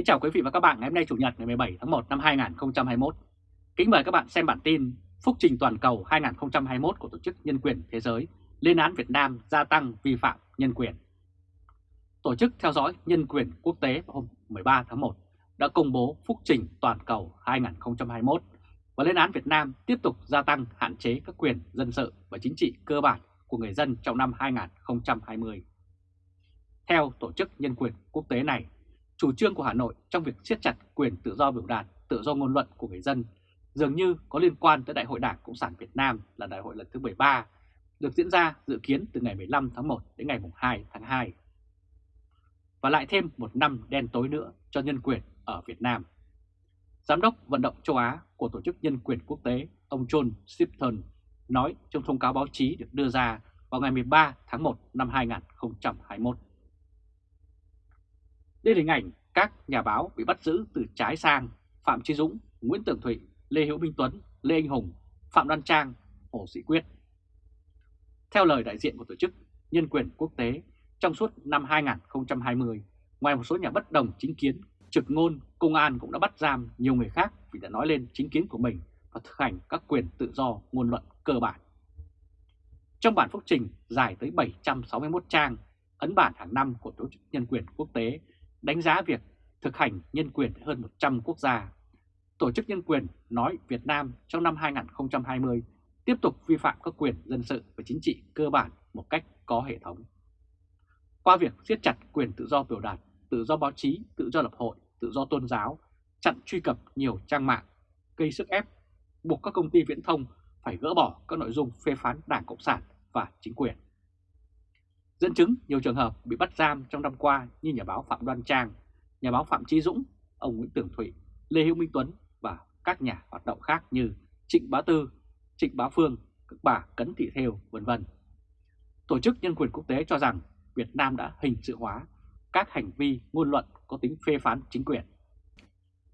Kính chào quý vị và các bạn ngày hôm nay Chủ nhật ngày 17 tháng 1 năm 2021. Kính mời các bạn xem bản tin Phúc trình toàn cầu 2021 của Tổ chức Nhân quyền Thế giới lên án Việt Nam gia tăng vi phạm nhân quyền. Tổ chức theo dõi nhân quyền quốc tế vào hôm 13 tháng 1 đã công bố Phúc trình toàn cầu 2021 và lên án Việt Nam tiếp tục gia tăng hạn chế các quyền dân sự và chính trị cơ bản của người dân trong năm 2020. Theo Tổ chức Nhân quyền Quốc tế này, chủ trương của Hà Nội trong việc siết chặt quyền tự do biểu đạt, tự do ngôn luận của người dân dường như có liên quan tới Đại hội Đảng Cộng sản Việt Nam là đại hội lần thứ 13, được diễn ra dự kiến từ ngày 15 tháng 1 đến ngày 2 tháng 2. Và lại thêm một năm đen tối nữa cho nhân quyền ở Việt Nam. Giám đốc vận động châu Á của Tổ chức Nhân quyền Quốc tế, ông John Shipton, nói trong thông cáo báo chí được đưa ra vào ngày 13 tháng 1 năm 2021. Đây là hình ảnh các nhà báo bị bắt giữ từ trái sang Phạm Chí Dũng, Nguyễn Tường Thụy, Lê Hữu Minh Tuấn, Lê Anh Hùng, Phạm Đoan Trang, Hồ Sĩ Quyết. Theo lời đại diện của Tổ chức Nhân quyền Quốc tế, trong suốt năm 2020, ngoài một số nhà bất đồng chính kiến, trực ngôn, công an cũng đã bắt giam nhiều người khác vì đã nói lên chính kiến của mình và thực hành các quyền tự do ngôn luận cơ bản. Trong bản phúc trình dài tới 761 trang, ấn bản hàng năm của Tổ chức Nhân quyền Quốc tế đánh giá việc thực hành nhân quyền hơn 100 quốc gia. Tổ chức Nhân quyền nói Việt Nam trong năm 2020 tiếp tục vi phạm các quyền dân sự và chính trị cơ bản một cách có hệ thống. Qua việc siết chặt quyền tự do biểu đạt, tự do báo chí, tự do lập hội, tự do tôn giáo, chặn truy cập nhiều trang mạng, gây sức ép, buộc các công ty viễn thông phải gỡ bỏ các nội dung phê phán Đảng Cộng sản và chính quyền. Dẫn chứng nhiều trường hợp bị bắt giam trong năm qua như nhà báo Phạm Đoan Trang, nhà báo Phạm Trí Dũng, ông Nguyễn Tường Thụy, Lê Hữu Minh Tuấn và các nhà hoạt động khác như Trịnh Bá Tư, Trịnh Bá Phương, các bà Cấn Thị Thêu, vân vân. Tổ chức Nhân quyền Quốc tế cho rằng Việt Nam đã hình sự hóa các hành vi ngôn luận có tính phê phán chính quyền.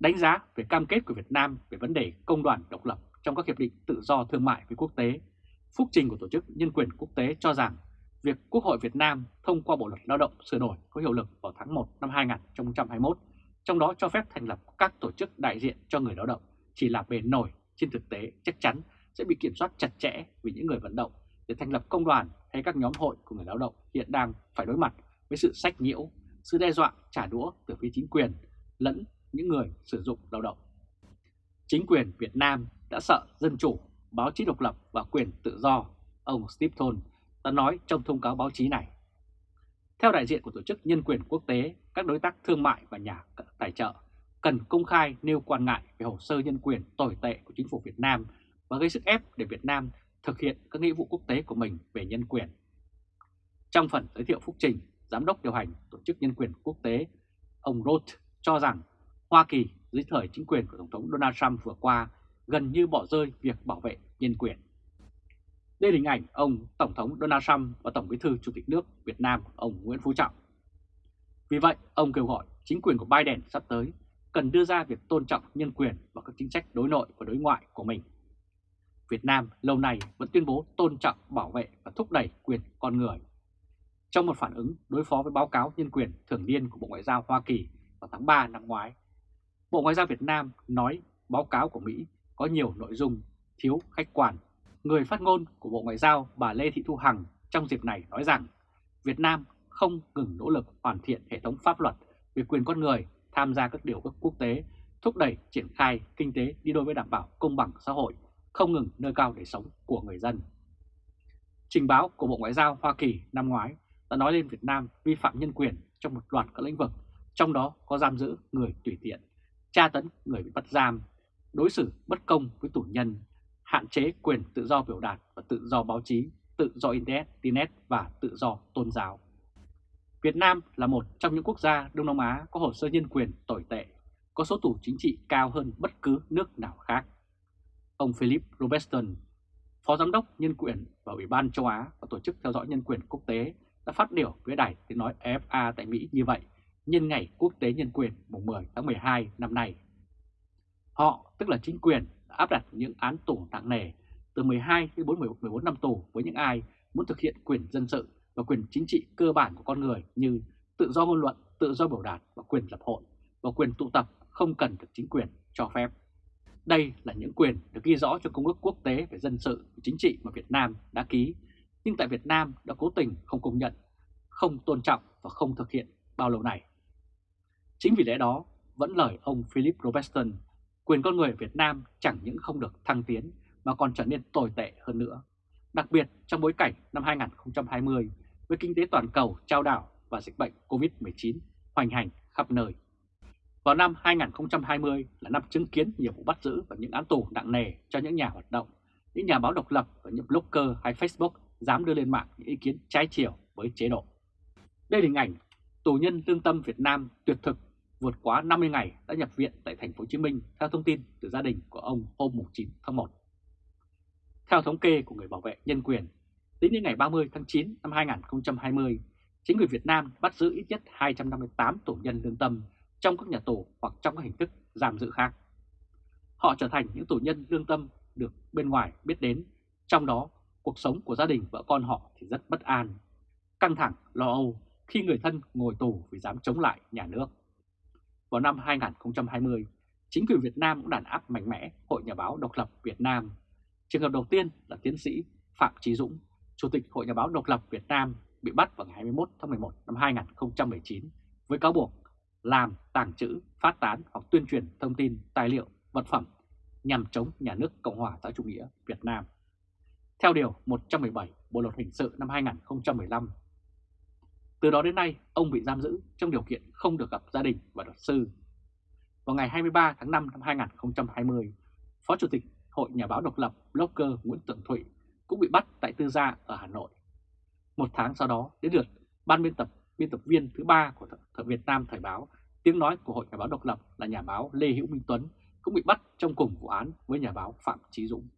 Đánh giá về cam kết của Việt Nam về vấn đề công đoàn độc lập trong các hiệp định tự do thương mại với quốc tế, phúc trình của Tổ chức Nhân quyền Quốc tế cho rằng việc Quốc hội Việt Nam thông qua Bộ Luật Lao động sửa đổi có hiệu lực vào tháng 1 năm 2021, trong đó cho phép thành lập các tổ chức đại diện cho người lao động chỉ là bề nổi trên thực tế chắc chắn sẽ bị kiểm soát chặt chẽ vì những người vận động để thành lập công đoàn hay các nhóm hội của người lao động hiện đang phải đối mặt với sự sách nhiễu, sự đe dọa trả đũa từ phía chính quyền lẫn những người sử dụng lao động. Chính quyền Việt Nam đã sợ dân chủ, báo chí độc lập và quyền tự do, ông Steve Thôn đã nói trong thông cáo báo chí này. Theo đại diện của Tổ chức Nhân quyền Quốc tế, các đối tác thương mại và nhà tài trợ cần công khai nêu quan ngại về hồ sơ nhân quyền tồi tệ của chính phủ Việt Nam và gây sức ép để Việt Nam thực hiện các nghĩa vụ quốc tế của mình về nhân quyền. Trong phần giới thiệu phúc trình, Giám đốc điều hành Tổ chức Nhân quyền Quốc tế, ông Roth cho rằng Hoa Kỳ dưới thời chính quyền của Tổng thống Donald Trump vừa qua gần như bỏ rơi việc bảo vệ nhân quyền. Đây là hình ảnh ông Tổng thống Donald Trump và Tổng bí thư Chủ tịch nước Việt Nam ông Nguyễn Phú Trọng. Vì vậy, ông kêu gọi chính quyền của Biden sắp tới cần đưa ra việc tôn trọng nhân quyền và các chính sách đối nội và đối ngoại của mình. Việt Nam lâu nay vẫn tuyên bố tôn trọng, bảo vệ và thúc đẩy quyền con người. Trong một phản ứng đối phó với báo cáo nhân quyền thường niên của Bộ Ngoại giao Hoa Kỳ vào tháng 3 năm ngoái, Bộ Ngoại giao Việt Nam nói báo cáo của Mỹ có nhiều nội dung thiếu khách quan Người phát ngôn của Bộ Ngoại giao bà Lê Thị Thu Hằng trong dịp này nói rằng Việt Nam không ngừng nỗ lực hoàn thiện hệ thống pháp luật về quyền con người tham gia các điều ước quốc tế, thúc đẩy triển khai kinh tế đi đôi với đảm bảo công bằng xã hội, không ngừng nâng cao đời sống của người dân. Trình báo của Bộ Ngoại giao Hoa Kỳ năm ngoái đã nói lên Việt Nam vi phạm nhân quyền trong một loạt các lĩnh vực, trong đó có giam giữ người tùy tiện, tra tấn người bị bắt giam, đối xử bất công với tù nhân, hạn chế quyền tự do biểu đạt và tự do báo chí, tự do Internet và tự do tôn giáo. Việt Nam là một trong những quốc gia Đông Nam Á có hồ sơ nhân quyền tồi tệ, có số tù chính trị cao hơn bất cứ nước nào khác. Ông Philip Robertson, Phó Giám đốc Nhân quyền và Ủy ban châu Á và Tổ chức Theo dõi Nhân quyền Quốc tế đã phát biểu với đài tiếng nói FA tại Mỹ như vậy nhân ngày Quốc tế Nhân quyền mùng 10 tháng 12 năm nay. Họ, tức là chính quyền, áp đặt những án tù nặng nề từ 12 đến 14 năm tù với những ai muốn thực hiện quyền dân sự và quyền chính trị cơ bản của con người như tự do ngôn luận, tự do biểu đạt và quyền lập hội và quyền tụ tập không cần được chính quyền cho phép. Đây là những quyền được ghi rõ trong Công ước Quốc tế về dân sự và chính trị mà Việt Nam đã ký, nhưng tại Việt Nam đã cố tình không công nhận, không tôn trọng và không thực hiện bao lâu này. Chính vì lẽ đó, vẫn lời ông Philip Robertson, quyền con người ở Việt Nam chẳng những không được thăng tiến mà còn trở nên tồi tệ hơn nữa. Đặc biệt trong bối cảnh năm 2020 với kinh tế toàn cầu trao đảo và dịch bệnh COVID-19 hoành hành khắp nơi. Vào năm 2020 là năm chứng kiến nhiều vụ bắt giữ và những án tù nặng nề cho những nhà hoạt động, những nhà báo độc lập và những blogger hay Facebook dám đưa lên mạng những ý kiến trái chiều với chế độ. Đây là hình ảnh tù nhân lương tâm Việt Nam tuyệt thực vượt quá 50 ngày đã nhập viện tại thành phố Hồ Chí Minh theo thông tin từ gia đình của ông hôm 9 tháng 1. Theo thống kê của người bảo vệ nhân quyền, tính đến ngày 30 tháng 9 năm 2020, chính quyền Việt Nam bắt giữ ít nhất 258 tù nhân lương tâm trong các nhà tù hoặc trong các hình thức giam giữ khác. Họ trở thành những tù nhân lương tâm được bên ngoài biết đến, trong đó cuộc sống của gia đình vợ con họ thì rất bất an, căng thẳng, lo âu khi người thân ngồi tù vì dám chống lại nhà nước. Vào năm 2020, chính quyền Việt Nam cũng đàn áp mạnh mẽ Hội Nhà báo Độc lập Việt Nam. Trường hợp đầu tiên là tiến sĩ Phạm Trí Dũng, Chủ tịch Hội Nhà báo Độc lập Việt Nam bị bắt vào ngày 21 tháng 11 năm 2019 với cáo buộc làm, tàng trữ, phát tán hoặc tuyên truyền thông tin, tài liệu, vật phẩm nhằm chống nhà nước Cộng hòa xã chủ nghĩa Việt Nam. Theo Điều 117 Bộ Luật Hình sự năm 2015, từ đó đến nay, ông bị giam giữ trong điều kiện không được gặp gia đình và luật sư. Vào ngày 23 tháng 5 năm 2020, Phó Chủ tịch Hội Nhà báo độc lập blogger Nguyễn Tường Thụy cũng bị bắt tại Tư Gia ở Hà Nội. Một tháng sau đó, đến lượt ban biên tập biên tập viên thứ ba của Thời Việt Nam Thời báo, tiếng nói của Hội Nhà báo độc lập là nhà báo Lê Hữu Minh Tuấn cũng bị bắt trong cùng vụ án với nhà báo Phạm Chí Dũng.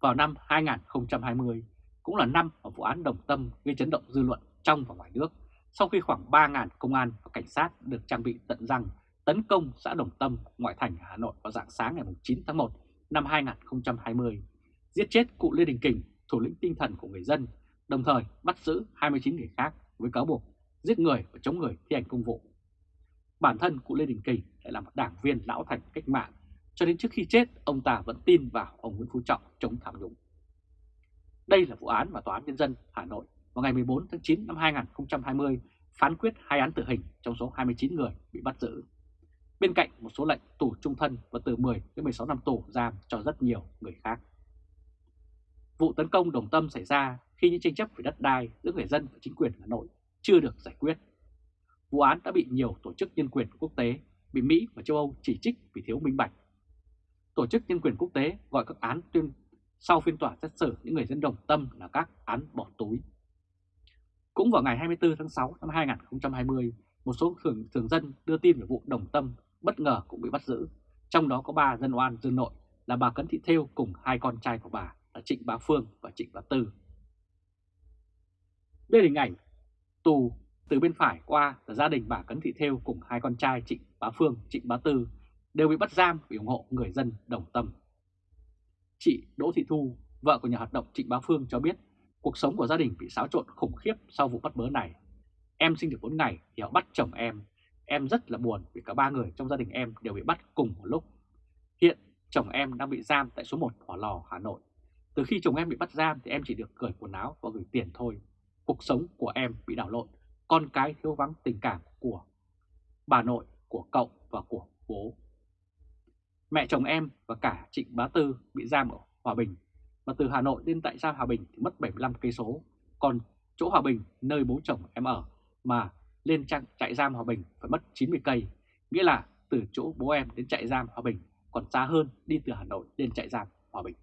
Vào năm 2020, cũng là năm mà vụ án Đồng Tâm gây chấn động dư luận trong và ngoài nước sau khi khoảng 3.000 công an và cảnh sát được trang bị tận răng tấn công xã Đồng Tâm, ngoại thành Hà Nội vào dạng sáng ngày 9 tháng 1 năm 2020, giết chết cụ Lê Đình Kình, thủ lĩnh tinh thần của người dân, đồng thời bắt giữ 29 người khác với cáo buộc giết người và chống người thi hành công vụ. Bản thân cụ Lê Đình Kình lại là một đảng viên lão thành cách mạng, cho đến trước khi chết ông ta vẫn tin vào ông Nguyễn Phú Trọng chống tham nhũng. Đây là vụ án mà Tòa án Nhân dân Hà Nội vào ngày 14 tháng 9 năm 2020 phán quyết hai án tử hình trong số 29 người bị bắt giữ. Bên cạnh một số lệnh tù trung thân và từ 10 đến 16 năm tù giam cho rất nhiều người khác. Vụ tấn công đồng tâm xảy ra khi những tranh chấp về đất đai giữa người dân và chính quyền Hà Nội chưa được giải quyết. Vụ án đã bị nhiều tổ chức nhân quyền quốc tế, bị Mỹ và châu Âu chỉ trích vì thiếu minh bạch. Tổ chức nhân quyền quốc tế gọi các án tuyên sau phiên tòa xét xử những người dân đồng tâm là các án bỏ túi. Cũng vào ngày 24 tháng 6 năm 2020, một số thường, thường dân đưa tin về vụ đồng tâm bất ngờ cũng bị bắt giữ. Trong đó có ba dân oan dương nội là bà Cấn Thị Thêu cùng hai con trai của bà là Trịnh Bá Phương và Trịnh Bá Tư. Đây là hình ảnh tù từ bên phải qua là gia đình bà Cấn Thị Thêu cùng hai con trai Trịnh Bá Phương, Trịnh Bá Tư đều bị bắt giam vì ủng hộ người dân đồng tâm. Chị Đỗ Thị Thu, vợ của nhà hoạt động Trịnh Bá Phương cho biết cuộc sống của gia đình bị xáo trộn khủng khiếp sau vụ bắt bớ này. Em sinh được 4 ngày thì họ bắt chồng em. Em rất là buồn vì cả ba người trong gia đình em đều bị bắt cùng một lúc. Hiện chồng em đang bị giam tại số 1 Hỏa Lò, Hà Nội. Từ khi chồng em bị bắt giam thì em chỉ được cởi quần áo và gửi tiền thôi. Cuộc sống của em bị đảo lộn, con cái thiếu vắng tình cảm của bà nội, của cậu và của bố. Mẹ chồng em và cả Trịnh Bá Tư bị giam ở Hòa Bình và từ Hà Nội đến tại sao Hòa Bình thì mất 75 cây số, còn chỗ Hòa Bình nơi bố chồng em ở mà lên trang trại giam Hòa Bình phải mất 90 cây, nghĩa là từ chỗ bố em đến trại giam Hòa Bình còn xa hơn đi từ Hà Nội đến trại giam Hòa Bình.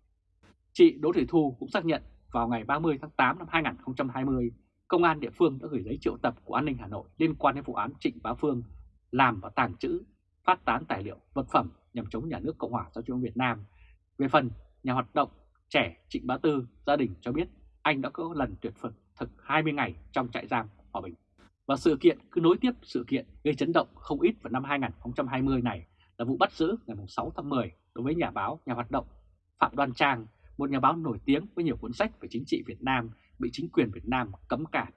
Chị Đỗ Thị Thu cũng xác nhận vào ngày 30 tháng 8 năm 2020, Công an địa phương đã gửi giấy triệu tập của an ninh Hà Nội liên quan đến vụ án Trịnh Bá Phương làm và tàng trữ, phát tán tài liệu, vật phẩm nhằm chống nhà nước Cộng hòa xã hội Việt Nam. Về phần nhà hoạt động trẻ Trịnh Bá Tư, gia đình cho biết anh đã có lần tuyệt phật thực 20 ngày trong trại giam Hòa Bình. Và sự kiện cứ nối tiếp sự kiện gây chấn động không ít vào năm 2020 này là vụ bắt giữ ngày 6 tháng 10 đối với nhà báo, nhà hoạt động Phạm Đoan Trang, một nhà báo nổi tiếng với nhiều cuốn sách về chính trị Việt Nam bị chính quyền Việt Nam cấm cản.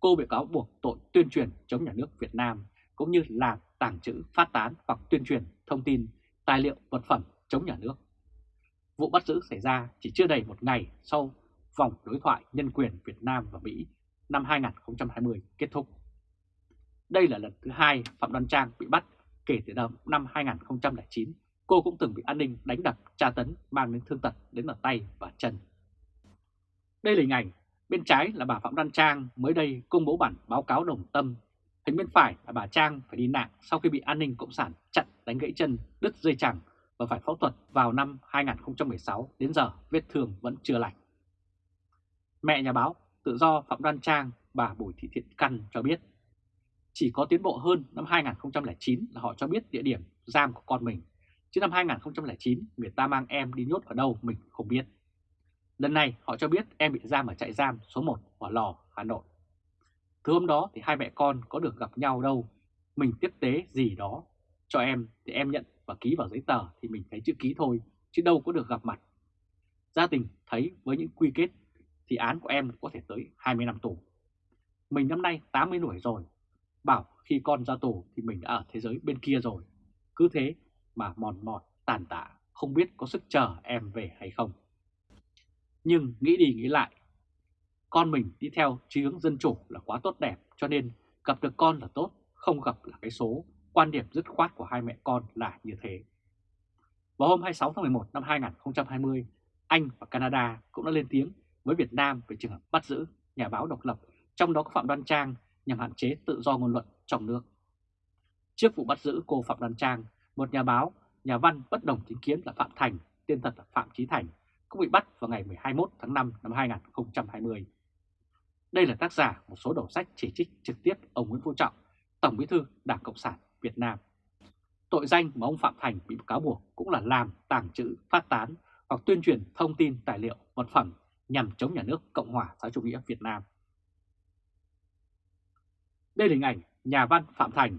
Cô bị cáo buộc tội tuyên truyền chống nhà nước Việt Nam cũng như làm tàng trữ, phát tán hoặc tuyên truyền thông tin, tài liệu, vật phẩm chống nhà nước. Vụ bắt giữ xảy ra chỉ chưa đầy một ngày sau vòng đối thoại nhân quyền Việt Nam và Mỹ năm 2020 kết thúc. Đây là lần thứ hai Phạm Đoan Trang bị bắt kể từ năm 2009. Cô cũng từng bị an ninh đánh đập, tra tấn, mang đến thương tật đến ở tay và chân. Đây là hình ảnh bên trái là bà Phạm Đoan Trang mới đây công bố bản báo cáo đồng tâm. Hình bên phải là bà Trang phải đi nạn sau khi bị an ninh Cộng sản chặn đánh gãy chân, đứt dây chẳng và phải phẫu thuật vào năm 2016 đến giờ vết thương vẫn chưa lành. Mẹ nhà báo tự do Phạm Đoan Trang, bà Bùi Thị Thiện Căn cho biết chỉ có tiến bộ hơn năm 2009 là họ cho biết địa điểm giam của con mình. Chứ năm 2009 người ta mang em đi nhốt ở đâu mình không biết. Lần này họ cho biết em bị giam ở trại giam số 1 Hỏa Lò, Hà Nội. Thứ hôm đó thì hai mẹ con có được gặp nhau đâu. Mình tiếp tế gì đó cho em thì em nhận và ký vào giấy tờ thì mình thấy chữ ký thôi, chứ đâu có được gặp mặt. Gia đình thấy với những quy kết thì án của em có thể tới 20 năm tù. Mình năm nay 80 tuổi rồi, bảo khi con ra tù thì mình đã ở thế giới bên kia rồi. Cứ thế mà mòn mọt, tàn tạ, không biết có sức chờ em về hay không. Nhưng nghĩ đi nghĩ lại, con mình đi theo chí hướng dân chủ là quá tốt đẹp cho nên gặp được con là tốt, không gặp là cái số. Quan điểm dứt khoát của hai mẹ con là như thế. Vào hôm 26 tháng 11 năm 2020, Anh và Canada cũng đã lên tiếng với Việt Nam về trường hợp bắt giữ nhà báo độc lập, trong đó có Phạm Đoan Trang nhằm hạn chế tự do ngôn luận trong nước. Trước vụ bắt giữ cô Phạm Đoan Trang, một nhà báo, nhà văn bất đồng chính kiến là Phạm Thành, tên thật là Phạm Chí Thành, cũng bị bắt vào ngày 21 tháng 5 năm 2020. Đây là tác giả một số đầu sách chỉ trích trực tiếp ông Nguyễn Phú Trọng, Tổng bí thư Đảng Cộng sản Việt Nam. Tội danh mà ông Phạm Thành bị cáo buộc cũng là làm, tàng trữ, phát tán hoặc tuyên truyền thông tin tài liệu, vật phẩm nhằm chống nhà nước Cộng hòa xã chủ nghĩa Việt Nam. Đây là hình ảnh nhà văn Phạm Thành.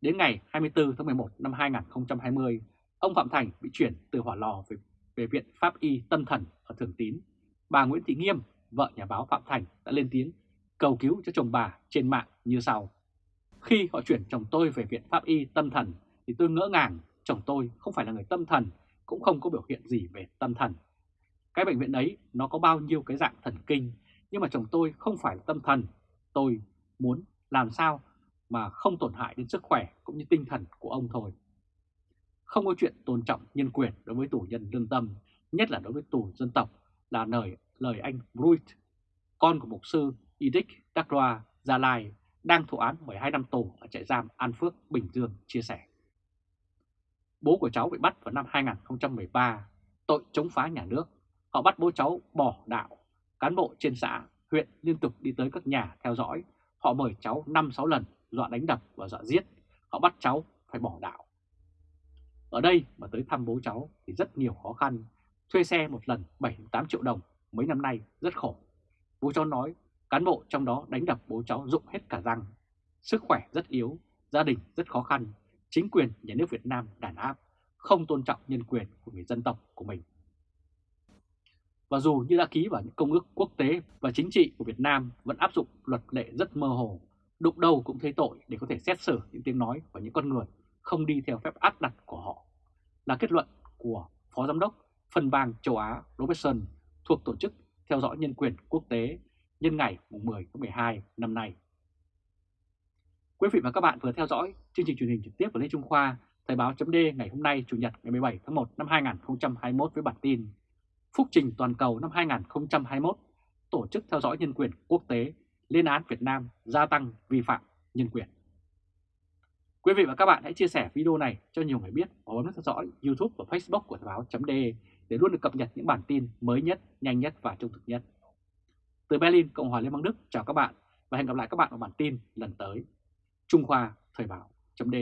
Đến ngày 24 tháng 11 năm 2020, ông Phạm Thành bị chuyển từ hỏa lò về, về Viện Pháp Y Tâm Thần ở Thường Tín. Bà Nguyễn Thị Nghiêm, vợ nhà báo Phạm Thành đã lên tiếng cầu cứu cho chồng bà trên mạng như sau. Khi họ chuyển chồng tôi về Viện Pháp Y Tâm Thần thì tôi ngỡ ngàng chồng tôi không phải là người tâm thần, cũng không có biểu hiện gì về tâm thần. Cái bệnh viện ấy nó có bao nhiêu cái dạng thần kinh, nhưng mà chồng tôi không phải là tâm thần. Tôi muốn làm sao mà không tổn hại đến sức khỏe cũng như tinh thần của ông thôi. Không có chuyện tôn trọng nhân quyền đối với tù nhân lương tâm, nhất là đối với tù dân tộc, là lời, lời anh Bruit, con của mục sư Edic Dakroa Gia Lai, đang thụ án 12 năm tù ở trại giam An Phước, Bình Dương, chia sẻ. Bố của cháu bị bắt vào năm 2013, tội chống phá nhà nước. Họ bắt bố cháu bỏ đạo. Cán bộ trên xã, huyện liên tục đi tới các nhà theo dõi, Họ mời cháu 5-6 lần, dọa đánh đập và dọa giết. Họ bắt cháu phải bỏ đạo. Ở đây mà tới thăm bố cháu thì rất nhiều khó khăn. Thuê xe một lần 7-8 triệu đồng mấy năm nay rất khổ. Bố cháu nói cán bộ trong đó đánh đập bố cháu dụng hết cả răng. Sức khỏe rất yếu, gia đình rất khó khăn. Chính quyền nhà nước Việt Nam đàn áp, không tôn trọng nhân quyền của người dân tộc của mình. Và dù như đã ký vào những công ước quốc tế và chính trị của Việt Nam vẫn áp dụng luật lệ rất mơ hồ, đụng đâu cũng thấy tội để có thể xét xử những tiếng nói của những con người không đi theo phép áp đặt của họ, là kết luận của Phó Giám đốc phân bang châu Á Robertson thuộc Tổ chức Theo dõi Nhân quyền Quốc tế nhân ngày 10 tháng 12 năm nay. Quý vị và các bạn vừa theo dõi chương trình truyền hình trực tiếp của Lê Trung Khoa, Thời báo chấm ngày hôm nay Chủ nhật ngày 17 tháng 1 năm 2021 với bản tin Phúc trình toàn cầu năm 2021, Tổ chức Theo dõi Nhân quyền Quốc tế lên án Việt Nam gia tăng vi phạm nhân quyền. Quý vị và các bạn hãy chia sẻ video này cho nhiều người biết và bấm theo dõi YouTube và Facebook của Thời báo.de để luôn được cập nhật những bản tin mới nhất, nhanh nhất và trung thực nhất. Từ Berlin, Cộng hòa Liên bang Đức, chào các bạn và hẹn gặp lại các bạn ở bản tin lần tới. Trung Khoa Thời Báo. D